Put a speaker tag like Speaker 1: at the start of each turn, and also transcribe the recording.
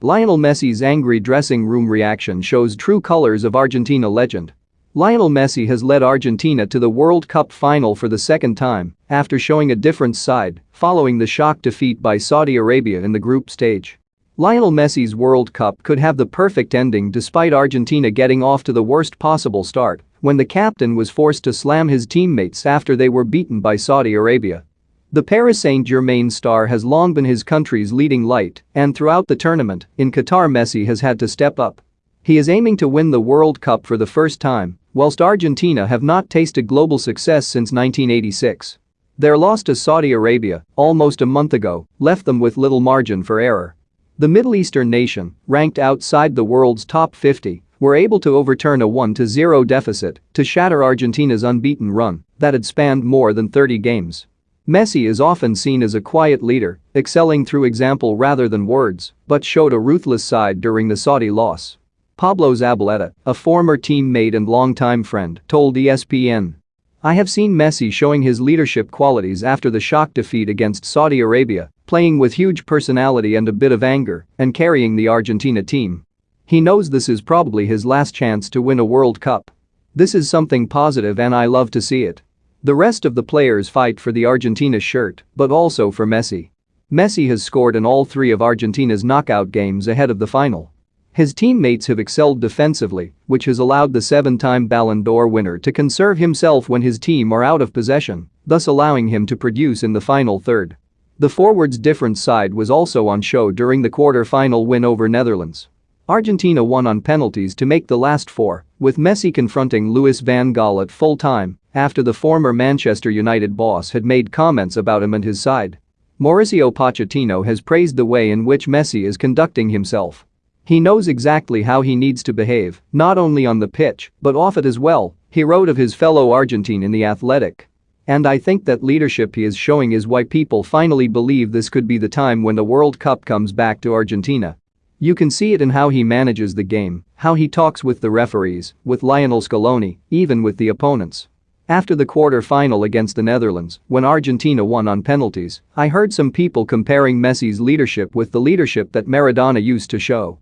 Speaker 1: Lionel Messi's angry dressing room reaction shows true colors of Argentina legend. Lionel Messi has led Argentina to the World Cup final for the second time after showing a different side following the shock defeat by Saudi Arabia in the group stage. Lionel Messi's World Cup could have the perfect ending despite Argentina getting off to the worst possible start when the captain was forced to slam his teammates after they were beaten by Saudi Arabia. The Paris Saint-Germain star has long been his country's leading light and throughout the tournament, in Qatar Messi has had to step up. He is aiming to win the World Cup for the first time, whilst Argentina have not tasted global success since 1986. Their loss to Saudi Arabia, almost a month ago, left them with little margin for error. The Middle Eastern nation, ranked outside the world's top 50, were able to overturn a 1-0 deficit to shatter Argentina's unbeaten run that had spanned more than 30 games. Messi is often seen as a quiet leader, excelling through example rather than words, but showed a ruthless side during the Saudi loss. Pablo Zabaleta, a former teammate and longtime friend, told ESPN. I have seen Messi showing his leadership qualities after the shock defeat against Saudi Arabia, playing with huge personality and a bit of anger, and carrying the Argentina team. He knows this is probably his last chance to win a World Cup. This is something positive and I love to see it. The rest of the players fight for the Argentina shirt, but also for Messi. Messi has scored in all three of Argentina's knockout games ahead of the final. His teammates have excelled defensively, which has allowed the seven-time Ballon d'Or winner to conserve himself when his team are out of possession, thus allowing him to produce in the final third. The forwards' different side was also on show during the quarter-final win over Netherlands. Argentina won on penalties to make the last four, with Messi confronting Louis van Gaal at full time after the former Manchester United boss had made comments about him and his side. Mauricio Pochettino has praised the way in which Messi is conducting himself. He knows exactly how he needs to behave, not only on the pitch, but off it as well, he wrote of his fellow Argentine in The Athletic. And I think that leadership he is showing is why people finally believe this could be the time when the World Cup comes back to Argentina. You can see it in how he manages the game, how he talks with the referees, with Lionel Scaloni, even with the opponents. After the quarter-final against the Netherlands, when Argentina won on penalties, I heard some people comparing Messi's leadership with the leadership that Maradona used to show.